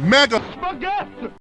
mega.